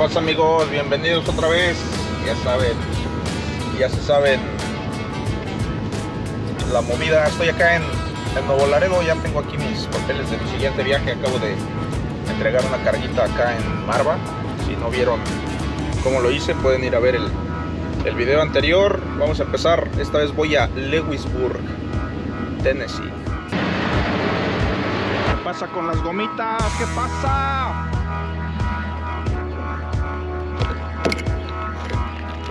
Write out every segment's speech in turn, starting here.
pasa amigos? Bienvenidos otra vez. Ya saben, ya se saben la movida. Estoy acá en, en Nuevo Laredo, ya tengo aquí mis papeles de mi siguiente viaje. Acabo de entregar una carguita acá en Marva. Si no vieron cómo lo hice, pueden ir a ver el, el video anterior. Vamos a empezar. Esta vez voy a Lewisburg, Tennessee. ¿Qué pasa con las gomitas? ¿Qué pasa?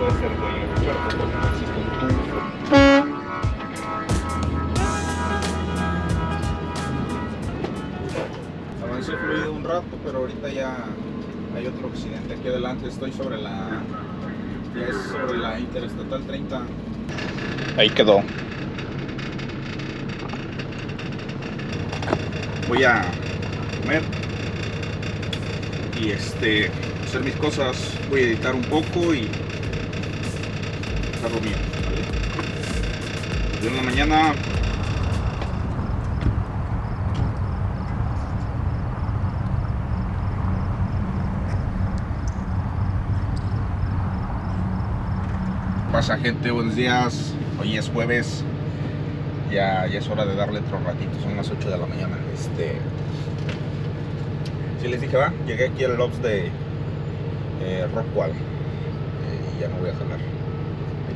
Puede ser muy fuerte porque no existe un tubo. Avancé fluido un rato, pero ahorita ya hay otro accidente aquí adelante. Estoy sobre la ya es sobre la Interestatal 30. Ahí quedó. Voy a comer y este hacer mis cosas. Voy a editar un poco y bien. ¿vale? En la mañana. pasa gente? Buenos días. Hoy es jueves. Ya, ya es hora de darle otro ratito. Son las 8 de la mañana. Este. Sí les dije, va. Llegué aquí al Lobs de eh. Eh, y ya me voy a jalar.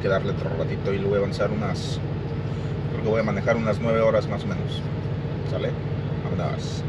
Que darle otro ratito y lo voy a avanzar unas. Creo voy a manejar unas 9 horas más o menos. ¿Sale? Vámonos.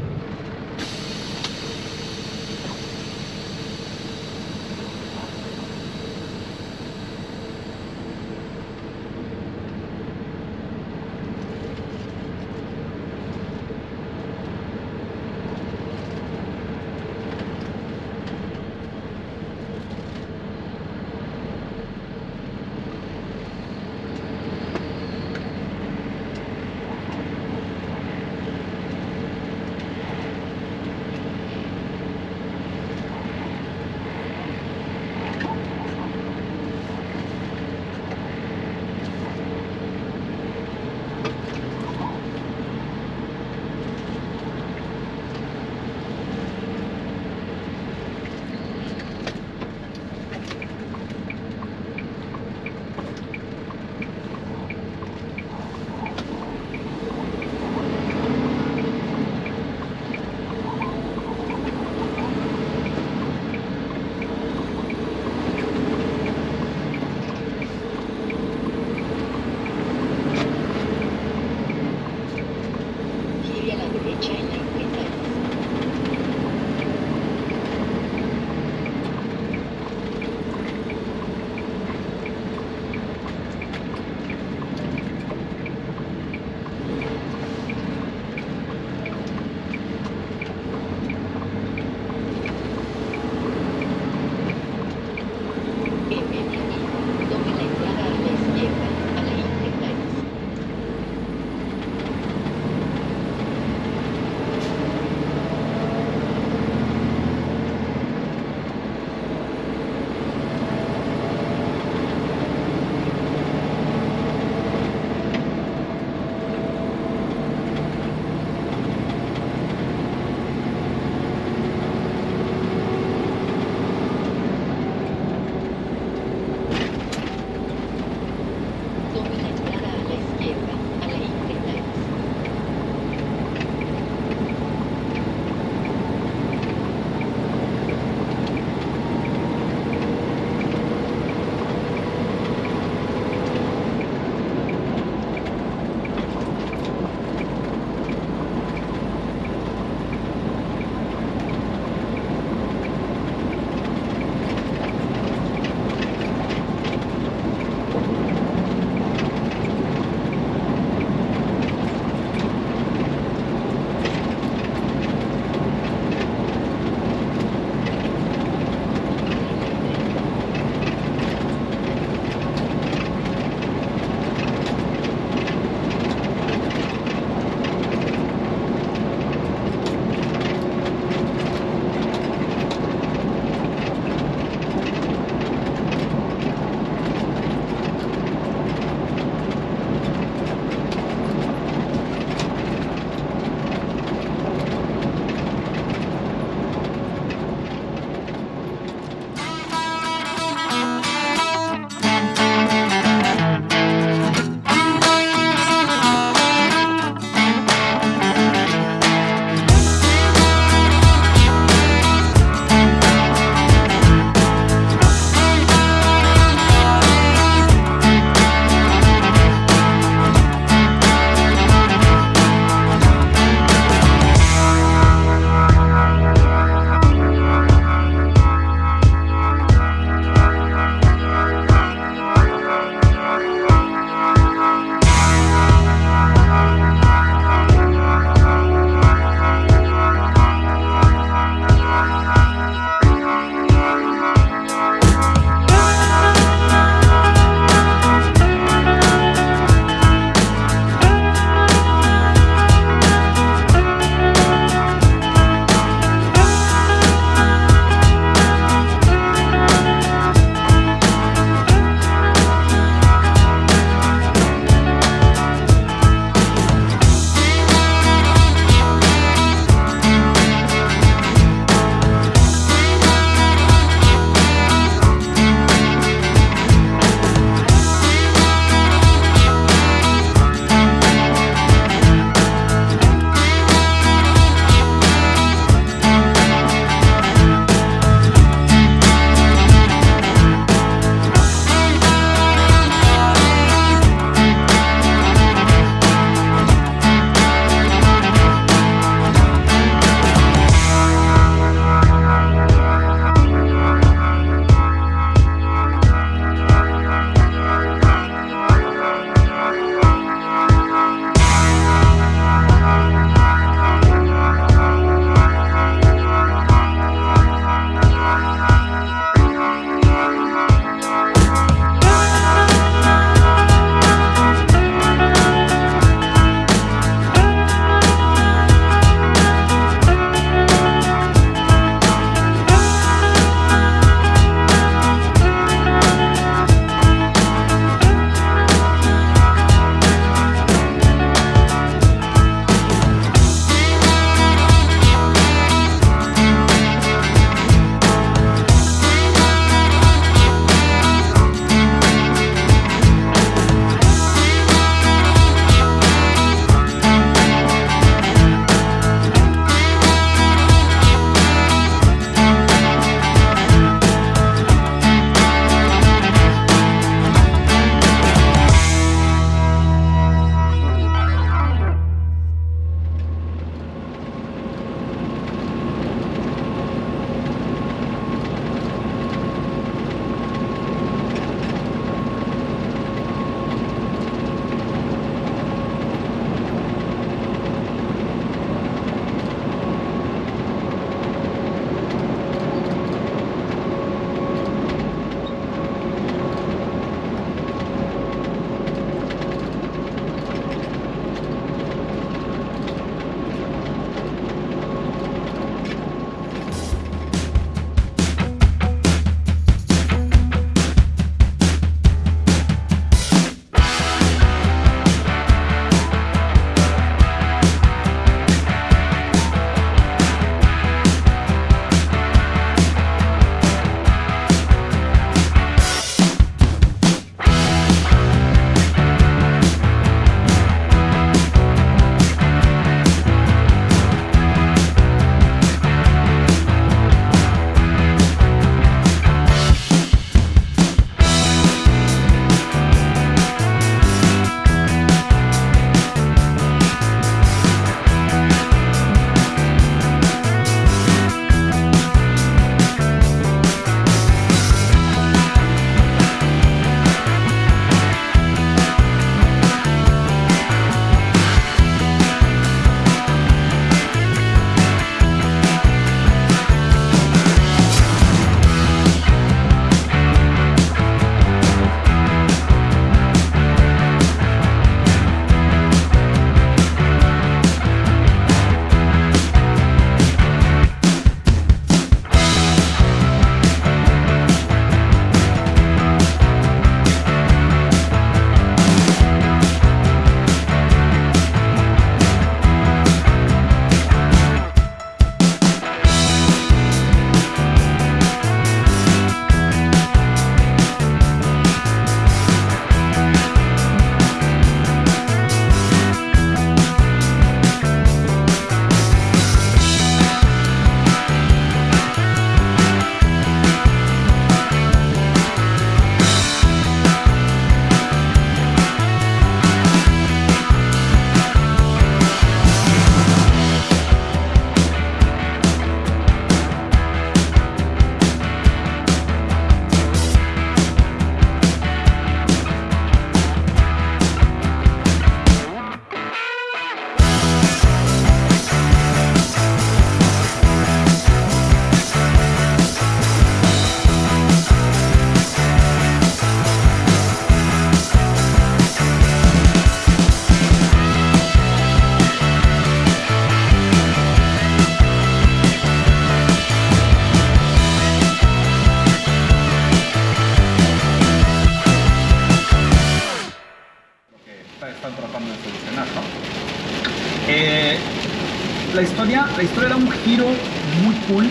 Muy cool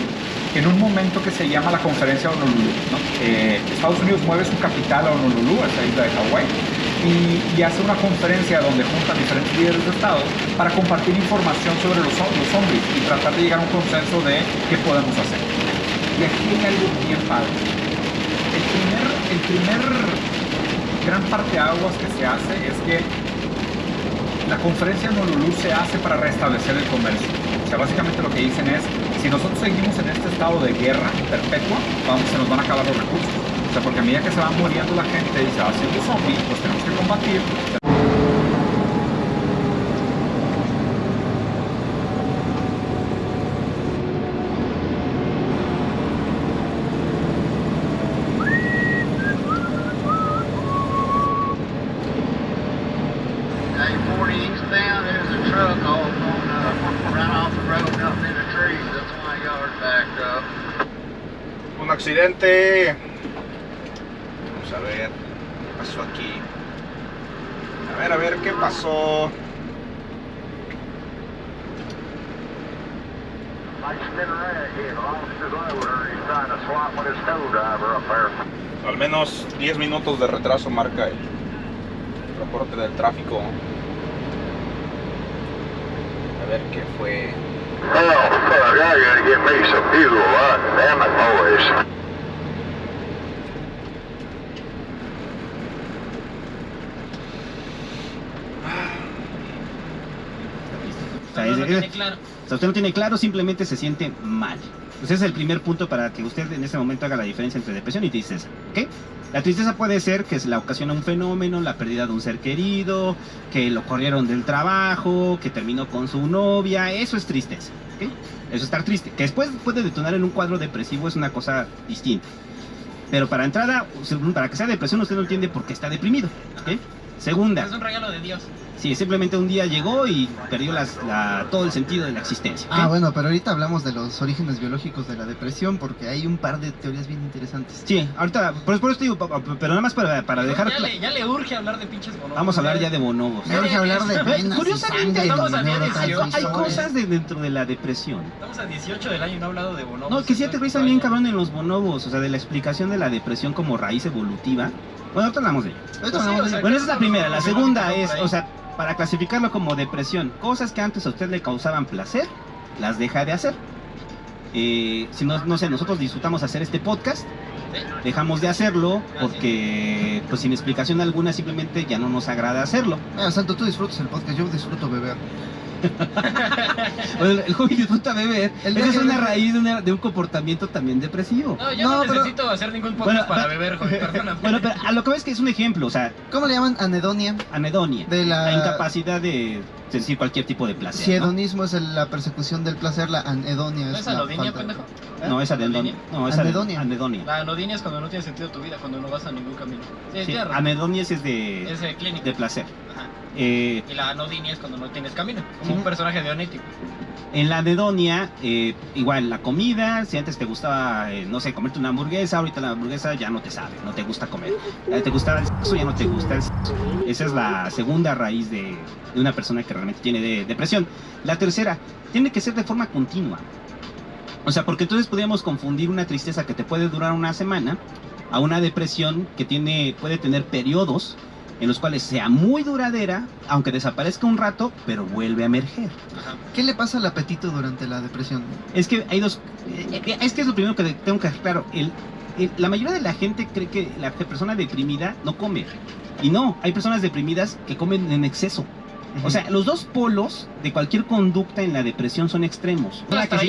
en un momento que se llama la conferencia de Honolulu. ¿no? Eh, Estados Unidos mueve su capital a Honolulu, a esa isla de Hawái, y, hace una conferencia donde juntan diferentes líderes de Estado para compartir información sobre los, los zombies y tratar de llegar a un consenso de qué podemos hacer. Y aquí hay algo bien padre. El primer, el primer gran parte de aguas que se hace es que la conferencia en Honolulu se hace para restablecer el comercio. O sea, básicamente lo que dicen es, si nosotros seguimos en este estado de guerra perpetua, vamos, se nos van a acabar los recursos. O sea, porque a medida que se va muriendo la gente y se va haciendo zombie, pues tenemos que combatir. Vamos a ver qué pasó aquí. A ver, a ver qué pasó. Al menos 10 minutos de retraso marca el reporte del tráfico. A ver qué fue. Oh, fuck, I gotta get me some fuel. Damn it, boys. Claro. O sea, usted no tiene claro, simplemente se siente mal. Pues ese es el primer punto para que usted en ese momento haga la diferencia entre depresión y tristeza. ¿ok? La tristeza puede ser que se la ocasiona un fenómeno, la pérdida de un ser querido, que lo corrieron del trabajo, que terminó con su novia, eso es tristeza. ¿ok? Eso es estar triste. Que después puede detonar en un cuadro depresivo es una cosa distinta. Pero para entrada, para que sea depresión, usted no entiende por qué está deprimido. ¿ok? Segunda. Es un regalo de Dios. Sí, simplemente un día llegó y perdió las, todo el sentido de la existencia. Ah, bueno, pero ahorita hablamos de los orígenes biológicos de la depresión porque hay un par de teorías bien interesantes. Sí, ahorita, por, por eso digo, pero nada más para, para dejar... Ya le, ya le, urge hablar de pinches bonobos. Vamos a hablar ya de bonobos. Me urge hablar de venas Curiosamente, estamos a hay cosas de dentro de la depresión. Estamos a 18 del año y no he hablado de bonobos. No, que sí te revisan bien cabrón en los bonobos, o sea, de la explicación de la depresión como raíz evolutiva. Bueno, ahorita hablamos de ello. bueno, esa es la primera. La segunda es, o sea, para clasificarlo como depresión, cosas que antes a usted le causaban placer, las deja de hacer. Eh, si no, no sé, nosotros disfrutamos hacer este podcast, dejamos de hacerlo porque, pues sin explicación alguna, simplemente ya no nos agrada hacerlo. Ah, Santo, tú disfrutas el podcast, yo disfruto beber. el joven disfruta beber. Esa es una raíz de, un comportamiento también depresivo. No, yo no, necesito hacer ningún podcast para beber, joven, Bueno, pero a lo que ves que es un ejemplo, o sea... ¿Cómo le llaman? Anedonia. Anedonia. De la... incapacidad de decir cualquier tipo de placer. Si hedonismo es la persecución del placer, la anedonia es, ¿No es anodonia, pendejo? No, es anedonia. No, es anedonia. anedonia. La anodonia es cuando no tiene sentido tu vida, cuando no vas a ningún camino. Sí, anedonia es de... Es de clínica. De placer. Ajá. Eh, y la anodinia es cuando no tienes camino, como un personaje de Onético. En la anedonia, eh, igual la comida, si antes te gustaba, eh, no sé, comerte una hamburguesa, ahorita la hamburguesa ya no te sabe, no te gusta comer. Te gustaba el sexo, ya no te gusta el sexo. Esa es la segunda raíz de, una persona que realmente tiene depresión. La tercera, tiene que ser de forma continua. O sea, porque entonces podríamos confundir una tristeza que te puede durar una semana a una depresión que tiene, puede tener periodos en los cuales sea muy duradera, aunque desaparezca un rato, pero vuelve a emerger. ¿Qué le pasa al apetito durante la depresión? Es que hay dos... Eh, es que es lo primero que tengo que claro. El, la mayoría de la gente cree que la persona deprimida no come. Y no, hay personas deprimidas que comen en exceso. O sea, los dos polos de cualquier conducta en la depresión son extremos. que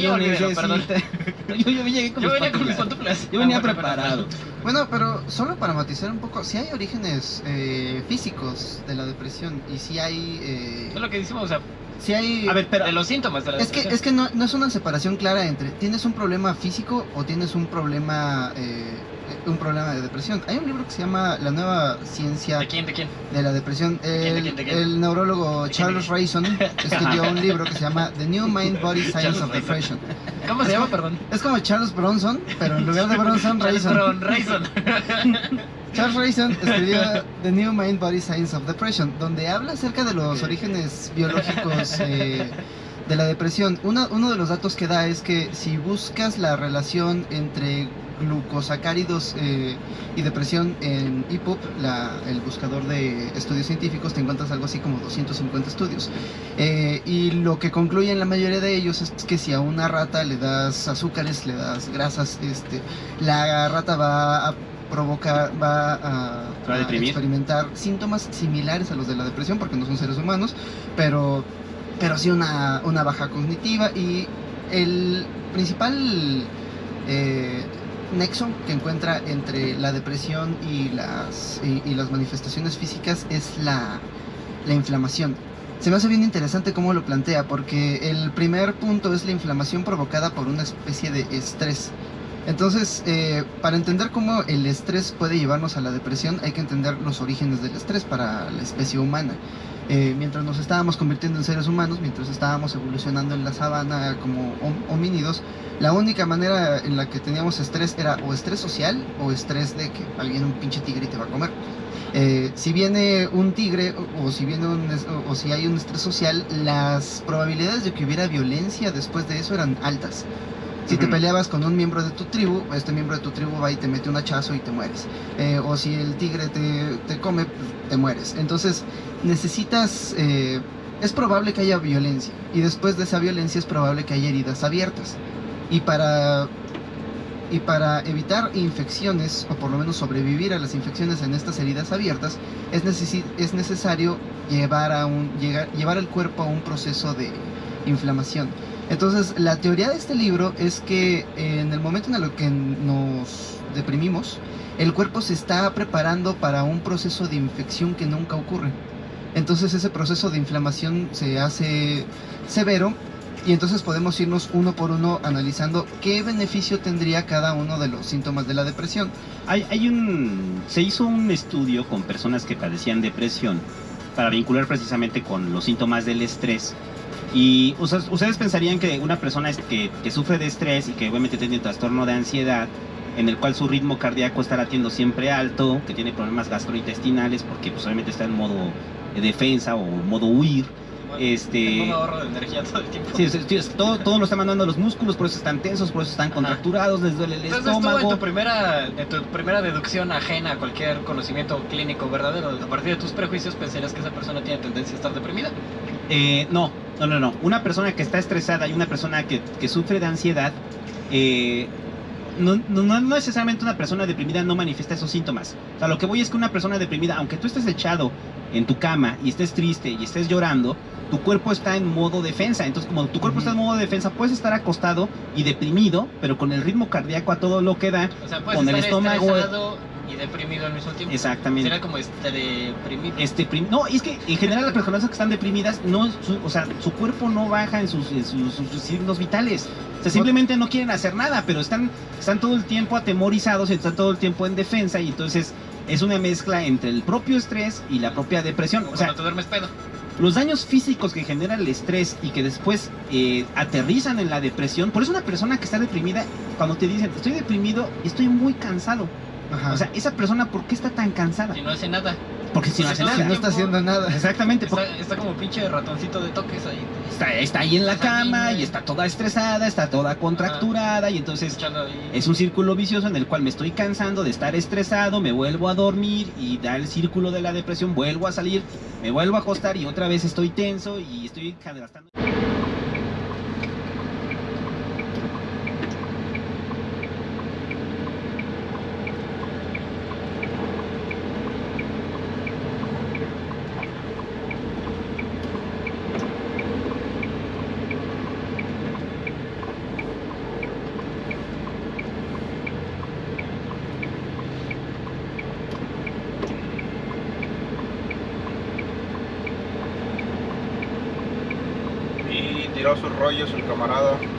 yo, yo, llegué con, yo venía con mis pantuflas. Yo venía preparado. Bueno, pero solo para matizar un poco, si hay orígenes eh, físicos de la depresión y si hay... Eh, es lo que decimos, o sea, si hay... A ver, pero de los síntomas de la es Que, es que no, no, es una separación clara entre tienes un problema físico o tienes un problema... Eh, un problema de depresión. Hay un libro que se llama La nueva ciencia ¿De quién? ¿De quién? De la depresión. El, neurólogo Charles Rayson escribió un libro que se llama The New Mind Body Science of Depression. ¿Cómo se llama, perdón? Es como Charles Bronson, pero en lugar de Bronson, Rayson. Rayson. Charles Rayson escribió The New Mind Body Science of Depression, donde habla acerca de los orígenes biológicos eh, de la depresión. Una- uno de los datos que da es que si buscas la relación entre glucosacáridos eh, y depresión en EPUB, el buscador de estudios científicos, te encuentras algo así como 250 estudios. Eh, y lo que concluyen la mayoría de ellos es que si a una rata le das azúcares, le das grasas, este, la rata va a provocar, va a, ¿Se va a a deprimir? experimentar síntomas similares a los de la depresión, porque no son seres humanos, pero, pero sí una, una baja cognitiva y el principal eh, nexo que encuentra entre la depresión y las, manifestaciones físicas es la, la inflamación. Se me hace bien interesante cómo lo plantea, porque el primer punto es la inflamación provocada por una especie de estrés. Entonces, eh, para entender cómo el estrés puede llevarnos a la depresión, hay que entender los orígenes del estrés para la especie humana. Eh, mientras nos estábamos convirtiendo en seres humanos, mientras estábamos evolucionando en la sabana como hom- homínidos, la única manera en la que teníamos estrés era o estrés social o estrés de que alguien un pinche tigre te va a comer. Eh, si viene un tigre o, o si viene un o, o si hay un estrés social, las probabilidades de que hubiera violencia después de eso eran altas. Si te peleabas con un miembro de tu tribu, este miembro de tu tribu va y te mete un hachazo y te mueres. Eh, o si el tigre te, te come, te mueres. Entonces necesitas... eh, es probable que haya violencia y después de esa violencia es probable que haya heridas abiertas. Y para y para evitar infecciones o por lo menos sobrevivir a las infecciones en estas heridas abiertas es, necesi- es necesario llevar a un llegar, llevar el cuerpo a un proceso de inflamación. Entonces, la teoría de este libro es que en el momento en el que nos deprimimos, el cuerpo se está preparando para un proceso de infección que nunca ocurre. Entonces, ese proceso de inflamación se hace severo y entonces podemos irnos uno por uno analizando qué beneficio tendría cada uno de los síntomas de la depresión. Hay un, se hizo un estudio con personas que padecían depresión para vincular precisamente con los síntomas del estrés. Y ustedes, pensarían que una persona que, que sufre de estrés y que obviamente tiene un trastorno de ansiedad, en el cual su ritmo cardíaco está latiendo siempre alto, que tiene problemas gastrointestinales porque pues obviamente está en modo de defensa o modo huir. Este- Un ahorro de energía todo el tiempo. Sí, es- es- todo, todo lo está mandando a los músculos, por eso están tensos, por eso están contracturados, les duele el Entonces en estómago. tu primera, en tu primera deducción ajena a cualquier conocimiento clínico verdadero, a partir de tus prejuicios pensarías que esa persona tiene tendencia a estar deprimida. Eh, no, no, no, no. Una persona que está estresada y una persona que, que sufre de ansiedad, eh, no, no, no necesariamente una persona deprimida no manifiesta esos síntomas. O sea, lo que voy es que una persona deprimida, aunque tú estés echado en tu cama y estés triste y estés llorando, tu cuerpo está en modo defensa. Entonces, como tu cuerpo está en modo defensa, puedes estar acostado y deprimido, pero con el ritmo cardíaco a todo lo que da. O sea, Con el estómago- y deprimido al mismo tiempo. Exactamente. Sería como este deprimido. Este, no, es que en general las personas que están deprimidas, no, su, o sea, su cuerpo no baja en sus, en sus, sus- signos vitales. O sea, simplemente no quieren hacer nada, pero están, están todo el tiempo atemorizados, están todo el tiempo en defensa y entonces es una mezcla entre el propio estrés y la propia depresión. Como O sea, te duermes pedo. los daños físicos que genera el estrés y que después eh, aterrizan en la depresión, por eso una persona que está deprimida, cuando te dicen, estoy deprimido y estoy muy cansado. Ajá. O sea, esa persona, ¿por qué está tan cansada? Si no hace nada. Porque si no hace Si nada. no está haciendo nada. Exactamente, porque Está, está como pinche ratoncito de toques ahí. está, está ahí en la cama y está toda estresada, está toda contracturada y entonces es un círculo vicioso en el cual me estoy cansando de estar estresado, me vuelvo a dormir y da el círculo de la depresión, vuelvo a salir, me vuelvo a acostar y otra vez estoy tenso y estoy gastando. Y tiró sus rollos el camarada.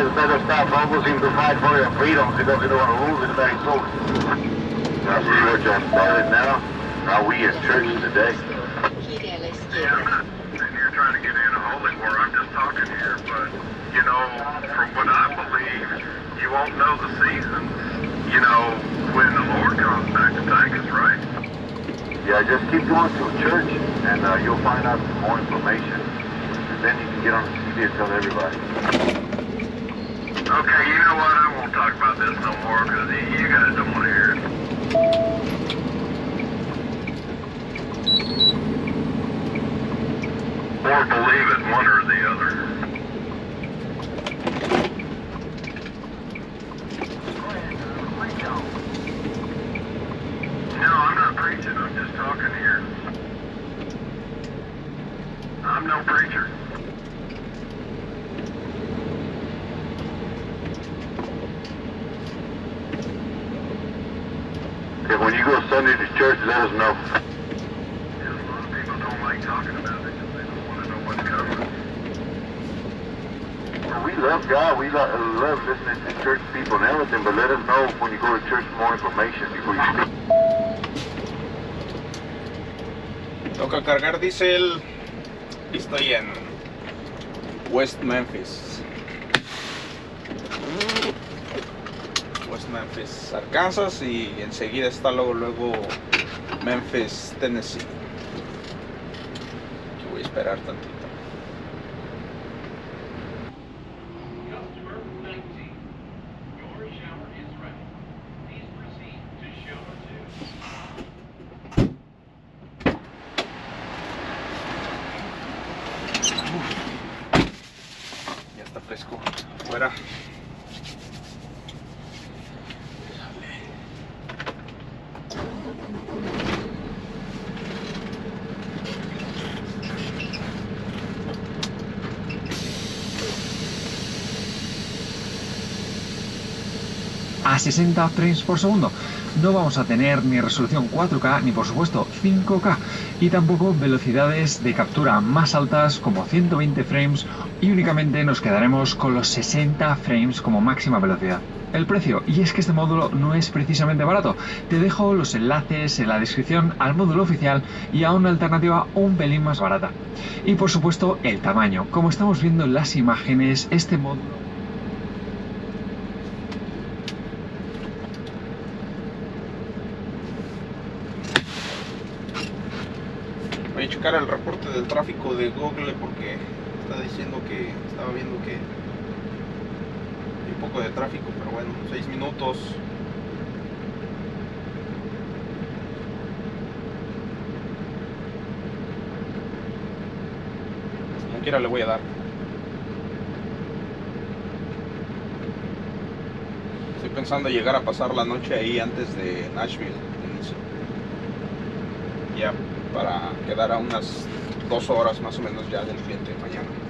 Almost seem to fight for your freedoms because you don't want to lose it very soon. That's what you're started now. Are we in church today? A la Yeah. I'm not sitting here trying to get in a holy war. I'm just talking here. But, you know, from what I believe, you won't know the seasons, you know, when the Lord comes back to take us, right? Yeah, just keep going to church and uh, you'll find out some more information. And then you can get on the TV and tell everybody. Okay, you know what? I won't talk about this no more because you guys don't want to hear it. Or believe it, one or the other. No, I'm not preaching. I'm just talking here. I'm no preacher. Okay, when you go Sunday to church, let us know. we love God. We lo- love listening to church people and everything, but let us know when you go to church for more information before you speak. Toca cargar diésel. Estoy en West Memphis. Memphis, Arkansas y enseguida está luego luego Memphis, Tennessee. Voy a esperar tantito. A 60 frames por segundo. No vamos a tener ni resolución 4K ni por supuesto 5K y tampoco velocidades de captura más altas como 120 frames y únicamente nos quedaremos con los 60 frames como máxima velocidad. El precio, y es que este módulo no es precisamente barato, te dejo los enlaces en la descripción al módulo oficial y a una alternativa un pelín más barata. Y por supuesto el tamaño, como estamos viendo en las imágenes, este módulo Voy a checar el reporte del tráfico de Google porque está diciendo que estaba viendo que hay un poco de tráfico, pero bueno, 6 minutos. Como quiera le voy a dar. Estoy pensando llegar a pasar la noche ahí antes de Nashville. Ya para quedar a unas dos horas más o menos ya del cliente mañana.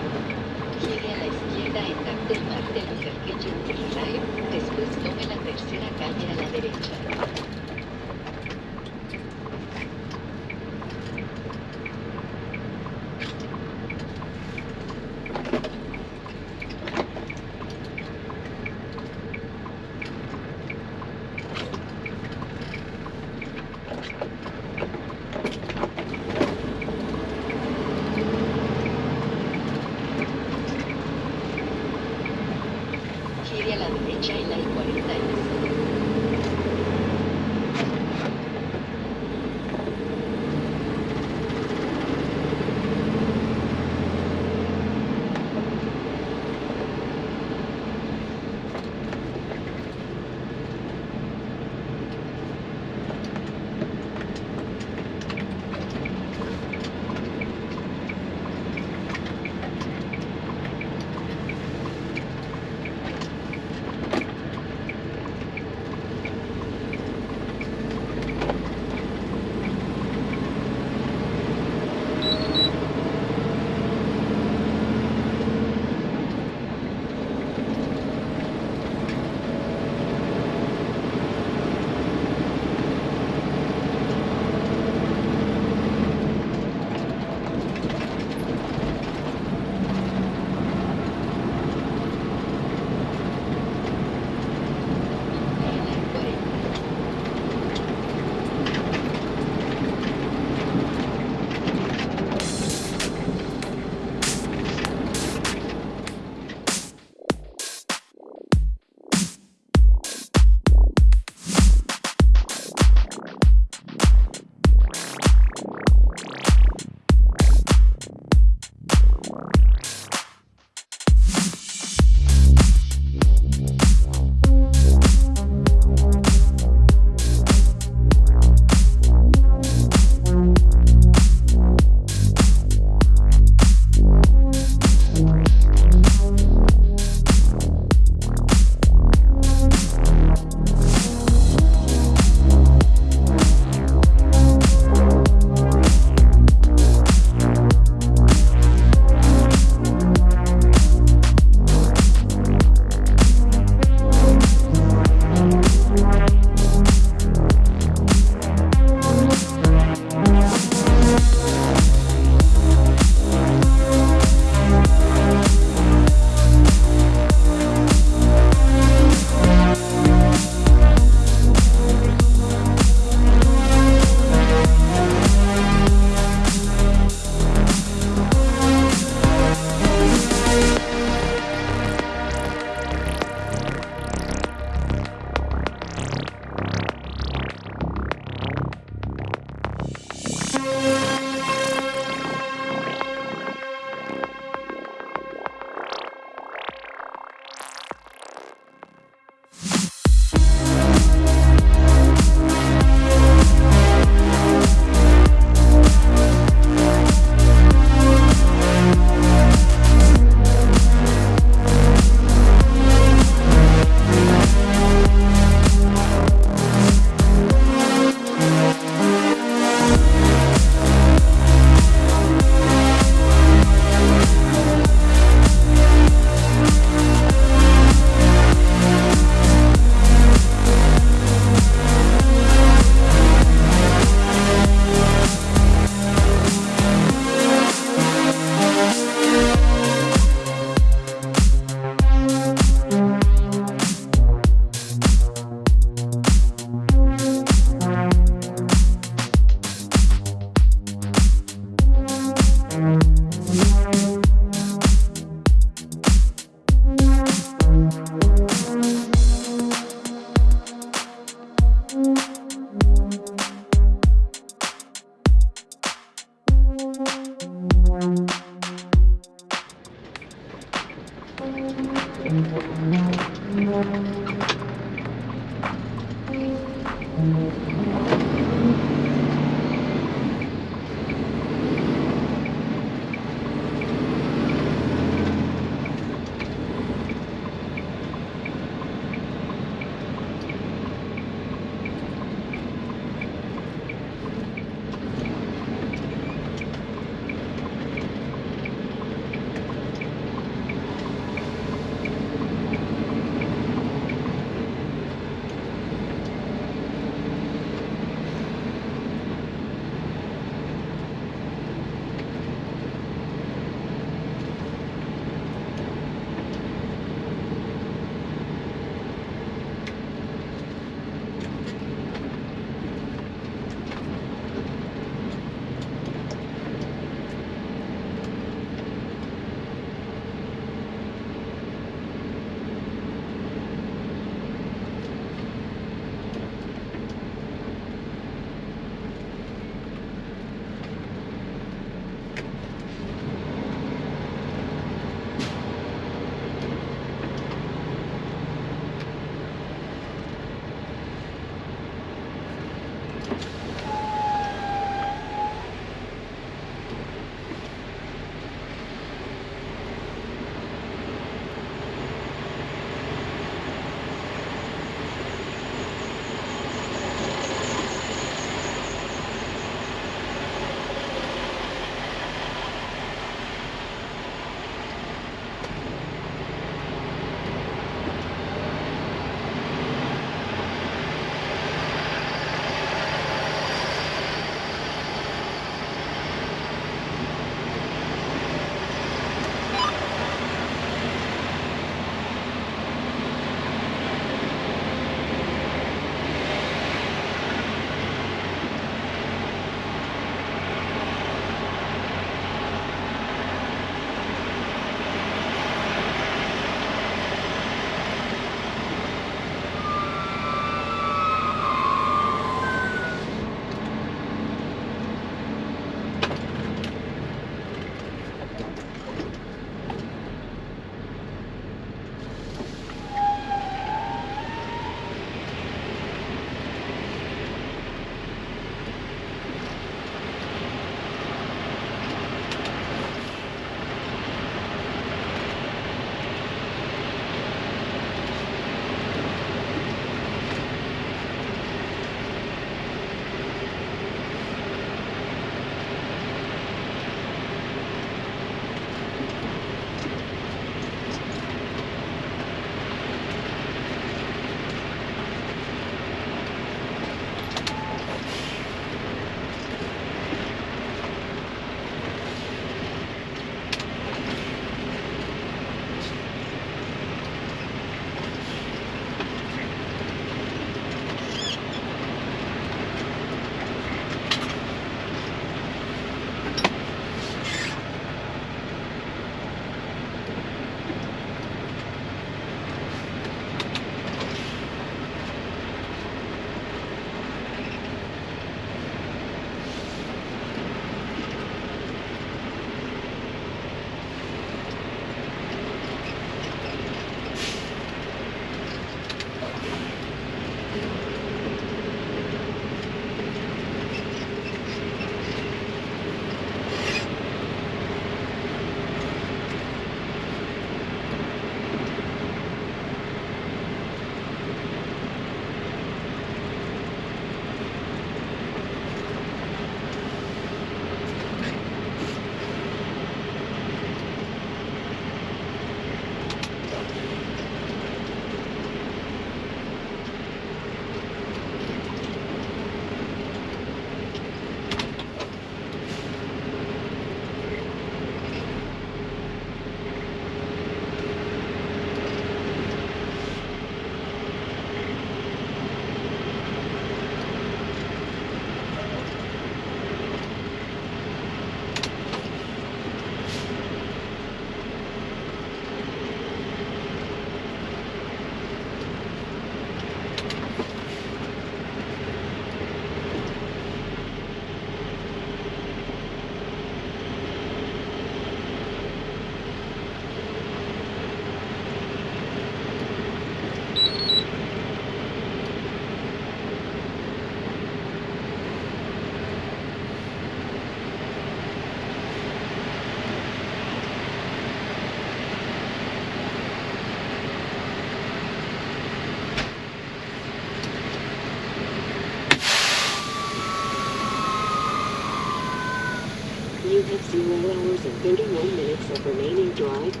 1 minutes of remaining drive.